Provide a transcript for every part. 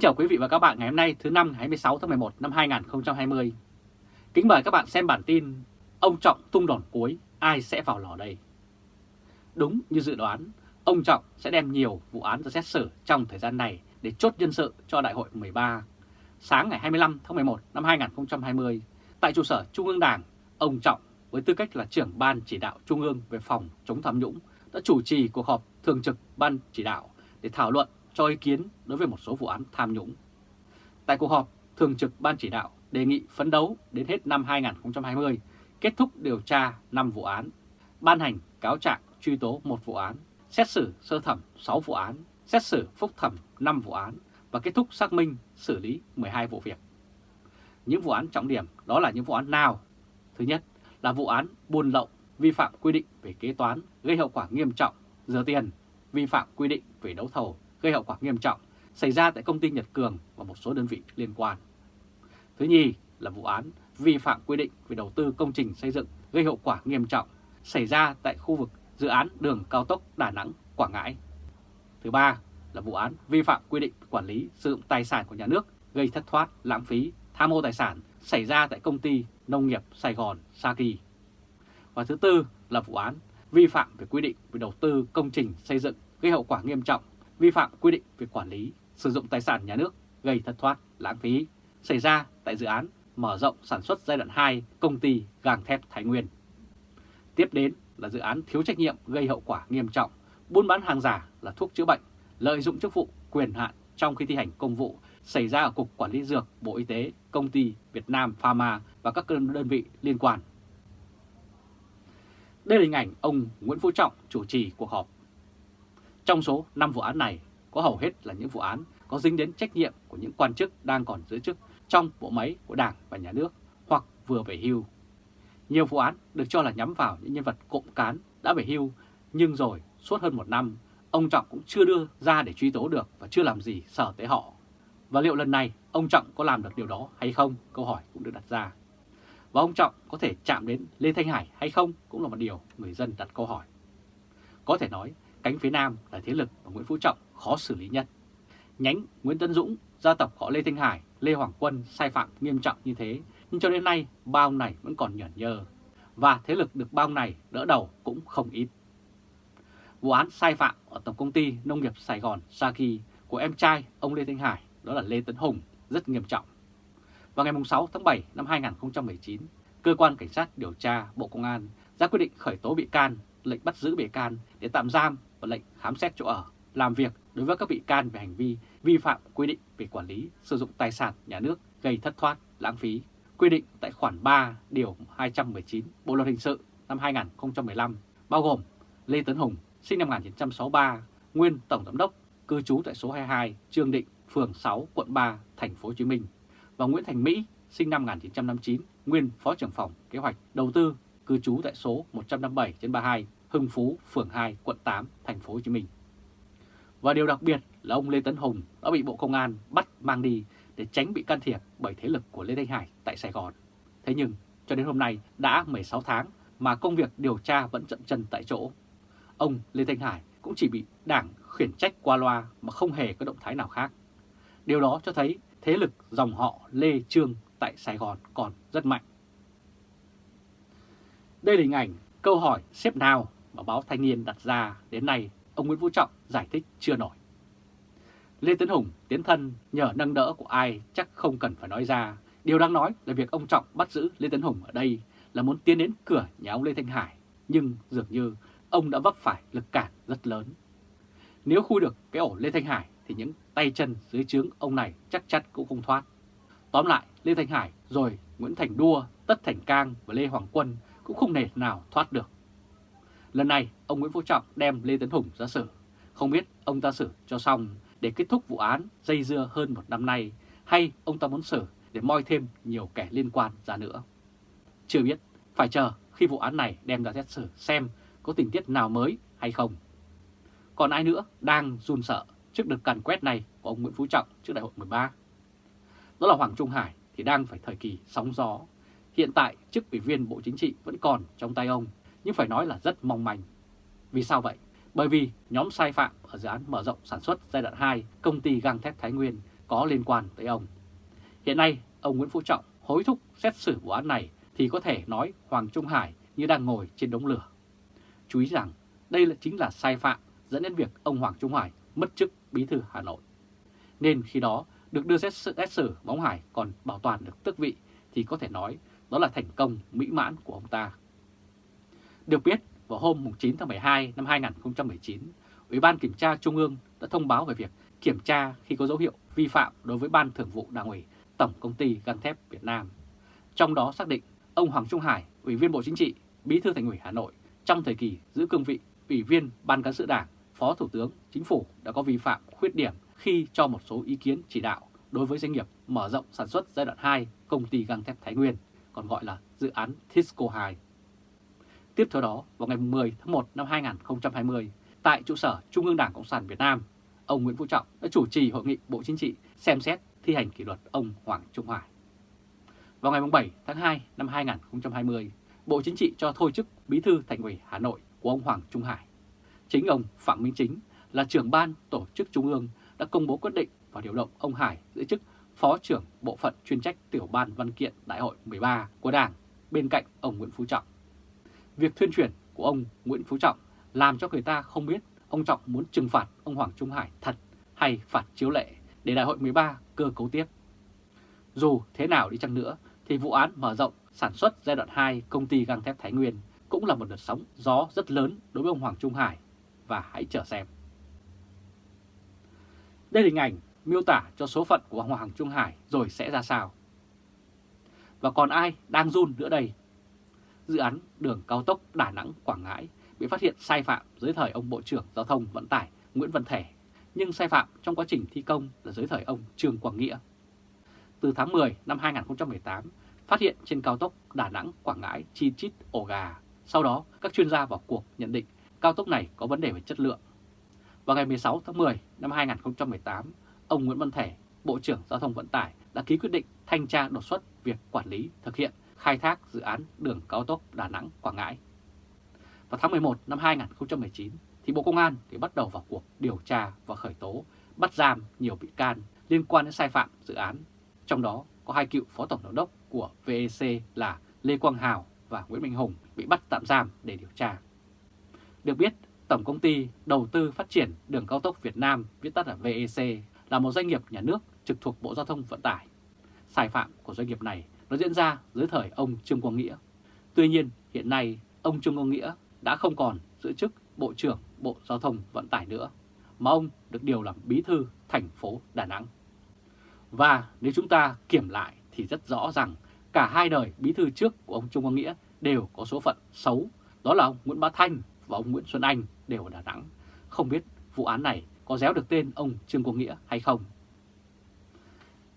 Kính chào quý vị và các bạn ngày hôm nay thứ năm ngày 26 tháng 11 năm 2020. Kính mời các bạn xem bản tin Ông Trọng tung đòn cuối, ai sẽ vào lò đây? Đúng như dự đoán, ông Trọng sẽ đem nhiều vụ án ra xét xử trong thời gian này để chốt nhân sự cho Đại hội 13. Sáng ngày 25 tháng 11 năm 2020, tại trụ sở Trung ương Đảng, ông Trọng với tư cách là trưởng Ban Chỉ đạo Trung ương về phòng chống tham nhũng đã chủ trì cuộc họp thường trực Ban Chỉ đạo để thảo luận cho ý kiến đối với một số vụ án tham nhũng. Tại cuộc họp, Thường trực Ban Chỉ đạo đề nghị phấn đấu đến hết năm 2020 kết thúc điều tra 5 vụ án, ban hành cáo trạng truy tố một vụ án, xét xử sơ thẩm 6 vụ án, xét xử phúc thẩm 5 vụ án và kết thúc xác minh xử lý 12 vụ việc. Những vụ án trọng điểm đó là những vụ án nào? Thứ nhất là vụ án buôn lậu, vi phạm quy định về kế toán gây hậu quả nghiêm trọng, rửa tiền, vi phạm quy định về đấu thầu gây hậu quả nghiêm trọng xảy ra tại công ty Nhật Cường và một số đơn vị liên quan. Thứ nhì là vụ án vi phạm quy định về đầu tư công trình xây dựng gây hậu quả nghiêm trọng xảy ra tại khu vực dự án đường cao tốc Đà Nẵng – Quảng Ngãi. Thứ ba là vụ án vi phạm quy định quản lý sử dụng tài sản của nhà nước gây thất thoát, lãng phí, tham ô tài sản xảy ra tại công ty nông nghiệp Sài Gòn Saki. Và thứ tư là vụ án vi phạm về quy định về đầu tư công trình xây dựng gây hậu quả nghiêm trọng vi phạm quy định về quản lý, sử dụng tài sản nhà nước gây thất thoát, lãng phí xảy ra tại dự án mở rộng sản xuất giai đoạn 2 công ty gang thép Thái Nguyên. Tiếp đến là dự án thiếu trách nhiệm gây hậu quả nghiêm trọng, buôn bán hàng giả là thuốc chữa bệnh, lợi dụng chức vụ quyền hạn trong khi thi hành công vụ xảy ra ở Cục Quản lý Dược, Bộ Y tế, Công ty Việt Nam Pharma và các đơn vị liên quan. Đây là hình ảnh ông Nguyễn Phú Trọng chủ trì cuộc họp trong số 5 vụ án này, có hầu hết là những vụ án có dính đến trách nhiệm của những quan chức đang còn giữ chức trong bộ máy của Đảng và Nhà nước hoặc vừa về hưu. Nhiều vụ án được cho là nhắm vào những nhân vật cộng cán đã về hưu, nhưng rồi suốt hơn một năm, ông Trọng cũng chưa đưa ra để truy tố được và chưa làm gì sở tới họ. Và liệu lần này ông Trọng có làm được điều đó hay không? Câu hỏi cũng được đặt ra. Và ông Trọng có thể chạm đến Lê Thanh Hải hay không cũng là một điều người dân đặt câu hỏi. Có thể nói Cánh phía Nam là thế lực mà Nguyễn Phú Trọng khó xử lý nhất. Nhánh Nguyễn Tân Dũng, gia tộc họ Lê Thanh Hải, Lê Hoàng Quân sai phạm nghiêm trọng như thế, nhưng cho đến nay bao này vẫn còn nhởn nhơ. Và thế lực được bao này đỡ đầu cũng không ít. Vụ án sai phạm ở Tổng Công ty Nông nghiệp Sài Gòn Saki của em trai ông Lê Thanh Hải, đó là Lê Tấn Hùng, rất nghiêm trọng. Vào ngày 6 tháng 7 năm 2019, Cơ quan Cảnh sát điều tra Bộ Công an ra quyết định khởi tố bị can, lệnh bắt giữ bị can để tạm giam và lệnh khám xét chỗ ở, làm việc đối với các bị can về hành vi vi phạm quy định về quản lý sử dụng tài sản nhà nước gây thất thoát, lãng phí, quy định tại khoản 3 điều 219 Bộ luật hình sự năm 2015, bao gồm Lê Tấn Hùng, sinh năm 1963, nguyên tổng giám đốc, cư trú tại số 22 Trương Định, phường 6, quận 3, thành phố Hồ Chí Minh và Nguyễn Thành Mỹ, sinh năm 1959, nguyên phó trưởng phòng kế hoạch đầu tư, cư trú tại số 157/32 Hưng Phú, phường 2, quận 8, thành phố Hồ Chí Minh. Và điều đặc biệt là ông Lê Tấn Hùng đã bị Bộ Công an bắt mang đi để tránh bị can thiệp bởi thế lực của Lê Thanh Hải tại Sài Gòn. Thế nhưng cho đến hôm nay đã 16 tháng mà công việc điều tra vẫn chậm chân tại chỗ. Ông Lê Thanh Hải cũng chỉ bị đảng khiển trách qua loa mà không hề có động thái nào khác. Điều đó cho thấy thế lực dòng họ Lê Trương tại Sài Gòn còn rất mạnh. Đây là hình ảnh câu hỏi xếp nào mà báo Thanh niên đặt ra đến nay ông Nguyễn Phú Trọng giải thích chưa nổi. Lê Tấn Hùng tiến thân nhờ nâng đỡ của ai chắc không cần phải nói ra. Điều đang nói là việc ông Trọng bắt giữ Lê Tấn Hùng ở đây là muốn tiến đến cửa nhà ông Lê Thanh Hải, nhưng dường như ông đã vấp phải lực cản rất lớn. Nếu khui được cái ổ Lê Thanh Hải thì những tay chân dưới trướng ông này chắc chắn cũng không thoát. Tóm lại, Lê Thanh Hải rồi Nguyễn Thành Đua, Tất Thành Cang và Lê Hoàng Quân cũng không thể nào thoát được. Lần này, ông Nguyễn Phú Trọng đem Lê Tấn Hùng ra xử. Không biết ông ta xử cho xong để kết thúc vụ án dây dưa hơn một năm nay hay ông ta muốn xử để moi thêm nhiều kẻ liên quan ra nữa. Chưa biết, phải chờ khi vụ án này đem ra xét xử xem có tình tiết nào mới hay không. Còn ai nữa đang run sợ trước đợt càn quét này của ông Nguyễn Phú Trọng trước đại hội 13? Đó là Hoàng Trung Hải thì đang phải thời kỳ sóng gió. Hiện tại chức ủy viên Bộ Chính trị vẫn còn trong tay ông nhưng phải nói là rất mong manh. Vì sao vậy? Bởi vì nhóm sai phạm ở dự án mở rộng sản xuất giai đoạn 2 công ty gang thép Thái Nguyên có liên quan tới ông. Hiện nay, ông Nguyễn Phú Trọng hối thúc xét xử vụ án này thì có thể nói Hoàng Trung Hải như đang ngồi trên đống lửa. Chú ý rằng đây là chính là sai phạm dẫn đến việc ông Hoàng Trung Hải mất chức bí thư Hà Nội. Nên khi đó được đưa xét xử, xét xử Bóng Hải còn bảo toàn được tước vị thì có thể nói đó là thành công mỹ mãn của ông ta. Được biết, vào hôm 9 tháng 12 năm 2019, Ủy ban Kiểm tra Trung ương đã thông báo về việc kiểm tra khi có dấu hiệu vi phạm đối với Ban Thường vụ Đảng ủy Tổng Công ty găng thép Việt Nam. Trong đó xác định ông Hoàng Trung Hải, Ủy viên Bộ Chính trị, Bí thư Thành ủy Hà Nội trong thời kỳ giữ cương vị Ủy viên Ban Cán sự Đảng, Phó Thủ tướng Chính phủ đã có vi phạm khuyết điểm khi cho một số ý kiến chỉ đạo đối với doanh nghiệp mở rộng sản xuất giai đoạn 2 công ty găng thép Thái Nguyên, còn gọi là dự án Tisco 2. Tiếp theo đó, vào ngày 10 tháng 1 năm 2020, tại trụ sở Trung ương Đảng Cộng sản Việt Nam, ông Nguyễn Phú Trọng đã chủ trì hội nghị Bộ Chính trị xem xét thi hành kỷ luật ông Hoàng Trung Hải. Vào ngày 7 tháng 2 năm 2020, Bộ Chính trị cho thôi chức Bí thư Thành ủy Hà Nội của ông Hoàng Trung Hải. Chính ông Phạm Minh Chính là trưởng ban tổ chức Trung ương đã công bố quyết định và điều động ông Hải giữ chức Phó trưởng Bộ phận chuyên trách tiểu ban văn kiện Đại hội 13 của Đảng bên cạnh ông Nguyễn Phú Trọng. Việc thuyên chuyển của ông Nguyễn Phú Trọng làm cho người ta không biết ông Trọng muốn trừng phạt ông Hoàng Trung Hải thật hay phạt chiếu lệ để Đại hội 13 cơ cấu tiếp. Dù thế nào đi chăng nữa thì vụ án mở rộng sản xuất giai đoạn 2 công ty gang thép Thái Nguyên cũng là một đợt sóng gió rất lớn đối với ông Hoàng Trung Hải và hãy chờ xem. Đây là hình ảnh miêu tả cho số phận của ông Hoàng Trung Hải rồi sẽ ra sao. Và còn ai đang run nữa đây? Dự án đường cao tốc Đà Nẵng-Quảng Ngãi bị phát hiện sai phạm dưới thời ông Bộ trưởng Giao thông Vận tải Nguyễn Văn Thể, nhưng sai phạm trong quá trình thi công là dưới thời ông Trương Quang Nghĩa. Từ tháng 10 năm 2018, phát hiện trên cao tốc Đà Nẵng-Quảng Ngãi chi chít ổ gà. Sau đó, các chuyên gia vào cuộc nhận định cao tốc này có vấn đề về chất lượng. Vào ngày 16 tháng 10 năm 2018, ông Nguyễn Văn Thể, Bộ trưởng Giao thông Vận tải đã ký quyết định thanh tra đột xuất việc quản lý thực hiện khai thác dự án đường cao tốc Đà Nẵng-Quảng Ngãi. Vào tháng 11 năm 2019, thì Bộ Công an thì bắt đầu vào cuộc điều tra và khởi tố, bắt giam nhiều bị can liên quan đến sai phạm dự án. Trong đó có hai cựu phó tổng giám đốc của VEC là Lê Quang Hào và Nguyễn Minh Hùng bị bắt tạm giam để điều tra. Được biết, Tổng Công ty Đầu tư Phát triển Đường Cao tốc Việt Nam, viết tắt là VEC, là một doanh nghiệp nhà nước trực thuộc Bộ Giao thông Vận tải. Sai phạm của doanh nghiệp này nó diễn ra dưới thời ông Trương Quang Nghĩa. Tuy nhiên, hiện nay ông Trương Quang Nghĩa đã không còn giữ chức Bộ trưởng Bộ Giao thông Vận tải nữa, mà ông được điều làm bí thư thành phố Đà Nẵng. Và nếu chúng ta kiểm lại thì rất rõ rằng cả hai đời bí thư trước của ông Trung Quang Nghĩa đều có số phận xấu, đó là ông Nguyễn Bá Thanh và ông Nguyễn Xuân Anh đều ở Đà Nẵng. Không biết vụ án này có déo được tên ông Trương Quang Nghĩa hay không?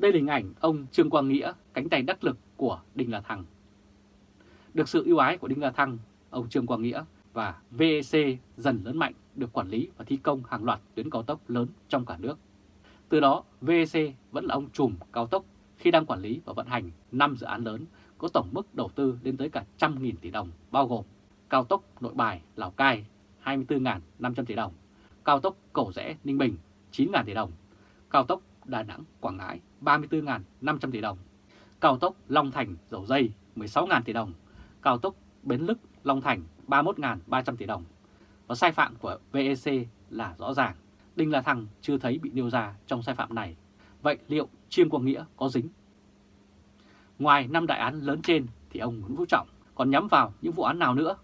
Đây là hình ảnh ông Trương Quang Nghĩa, cánh tay đắc lực của Đinh La Thăng. Được sự ưu ái của Đinh La Thăng, ông Trương Quang Nghĩa và VEC dần lớn mạnh được quản lý và thi công hàng loạt tuyến cao tốc lớn trong cả nước. Từ đó, VEC vẫn là ông trùm cao tốc khi đang quản lý và vận hành 5 dự án lớn có tổng mức đầu tư lên tới cả trăm nghìn tỷ đồng, bao gồm cao tốc Nội Bài – Lào Cai 24.500 tỷ đồng, cao tốc Cầu Rẽ – Ninh Bình 9.000 tỷ đồng, cao tốc Đà Nẵng – Quảng Ngãi 34.500 tỷ đồng, cao tốc Long Thành – Dầu Dây 16.000 tỷ đồng, cao tốc Bến Lức – Long Thành 31.300 tỷ đồng. Và sai phạm của VEC là rõ ràng, Đinh La Thăng chưa thấy bị nêu ra trong sai phạm này. Vậy liệu Chiêm Quang Nghĩa có dính? Ngoài năm đại án lớn trên thì ông Nguyễn Phú Trọng còn nhắm vào những vụ án nào nữa?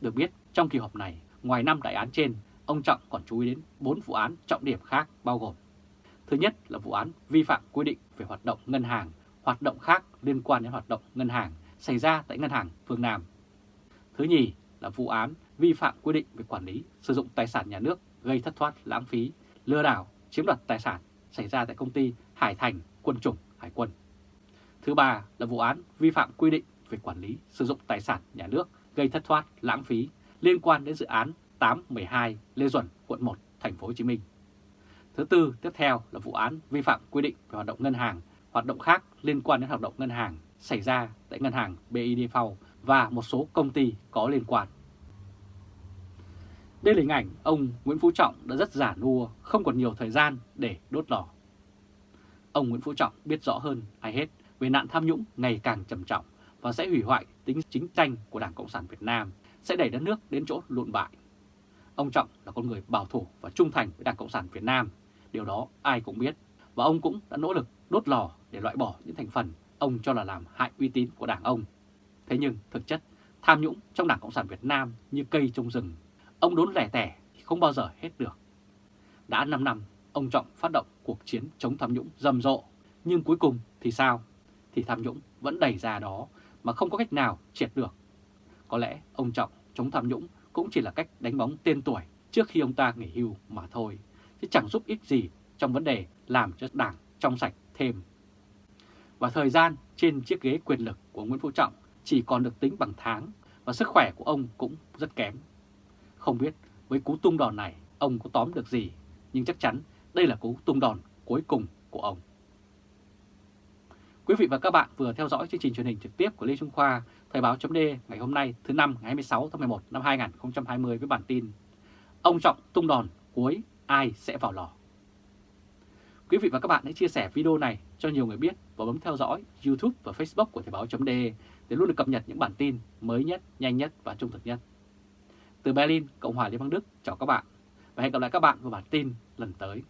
Được biết, trong kỳ họp này, ngoài năm đại án trên, ông Trọng còn chú ý đến 4 vụ án trọng điểm khác bao gồm Thứ nhất là vụ án vi phạm quy định về hoạt động ngân hàng, hoạt động khác liên quan đến hoạt động ngân hàng xảy ra tại Ngân hàng Phương Nam. Thứ nhì là vụ án vi phạm quy định về quản lý sử dụng tài sản nhà nước gây thất thoát lãng phí, lừa đảo, chiếm đoạt tài sản xảy ra tại công ty Hải Thành Quân chủng Hải quân. Thứ ba là vụ án vi phạm quy định về quản lý sử dụng tài sản nhà nước gây thất thoát lãng phí liên quan đến dự án 812 Lê Duẩn, quận 1, thành phố Hồ Chí Minh. Thứ tư tiếp theo là vụ án vi phạm quy định về hoạt động ngân hàng, hoạt động khác liên quan đến hoạt động ngân hàng xảy ra tại ngân hàng BIDV và một số công ty có liên quan. Đây là hình ảnh ông Nguyễn Phú Trọng đã rất giả nua, không còn nhiều thời gian để đốt lò. ông Nguyễn Phú Trọng biết rõ hơn ai hết về nạn tham nhũng ngày càng trầm trọng và sẽ hủy hoại tính chính tranh của Đảng Cộng sản Việt Nam, sẽ đẩy đất nước đến chỗ lụn bại. Ông Trọng là con người bảo thủ và trung thành với Đảng Cộng sản Việt Nam, điều đó ai cũng biết, và ông cũng đã nỗ lực đốt lò để loại bỏ những thành phần ông cho là làm hại uy tín của đảng ông. Thế nhưng thực chất, tham nhũng trong Đảng Cộng sản Việt Nam như cây trong rừng, ông đốn lẻ tẻ thì không bao giờ hết được. Đã 5 năm, ông Trọng phát động cuộc chiến chống tham nhũng rầm rộ, nhưng cuối cùng thì sao? Thì tham nhũng vẫn đầy ra đó mà không có cách nào triệt được. Có lẽ ông Trọng chống tham nhũng cũng chỉ là cách đánh bóng tên tuổi trước khi ông ta nghỉ hưu mà thôi, chứ chẳng giúp ích gì trong vấn đề làm cho đảng trong sạch thêm. Và thời gian trên chiếc ghế quyền lực của Nguyễn Phú Trọng chỉ còn được tính bằng tháng và sức khỏe của ông cũng rất kém. Không biết với cú tung đòn này ông có tóm được gì, nhưng chắc chắn đây là cú tung đòn cuối cùng của ông. Quý vị và các bạn vừa theo dõi chương trình truyền hình trực tiếp của Lê Trung Khoa, Thời báo chấm ngày hôm nay thứ năm ngày 26 tháng 11 năm 2020 với bản tin Ông Trọng tung đòn cuối ai sẽ vào lò. Quý vị và các bạn hãy chia sẻ video này cho nhiều người biết và bấm theo dõi YouTube và Facebook của Thời Báo .de để luôn được cập nhật những bản tin mới nhất, nhanh nhất và trung thực nhất. Từ Berlin, Cộng hòa Liên bang Đức, chào các bạn và hẹn gặp lại các bạn vào bản tin lần tới.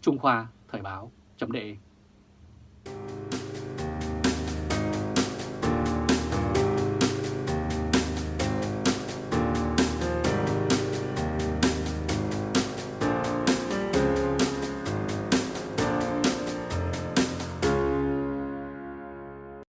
Trung Khoa Thời Báo .de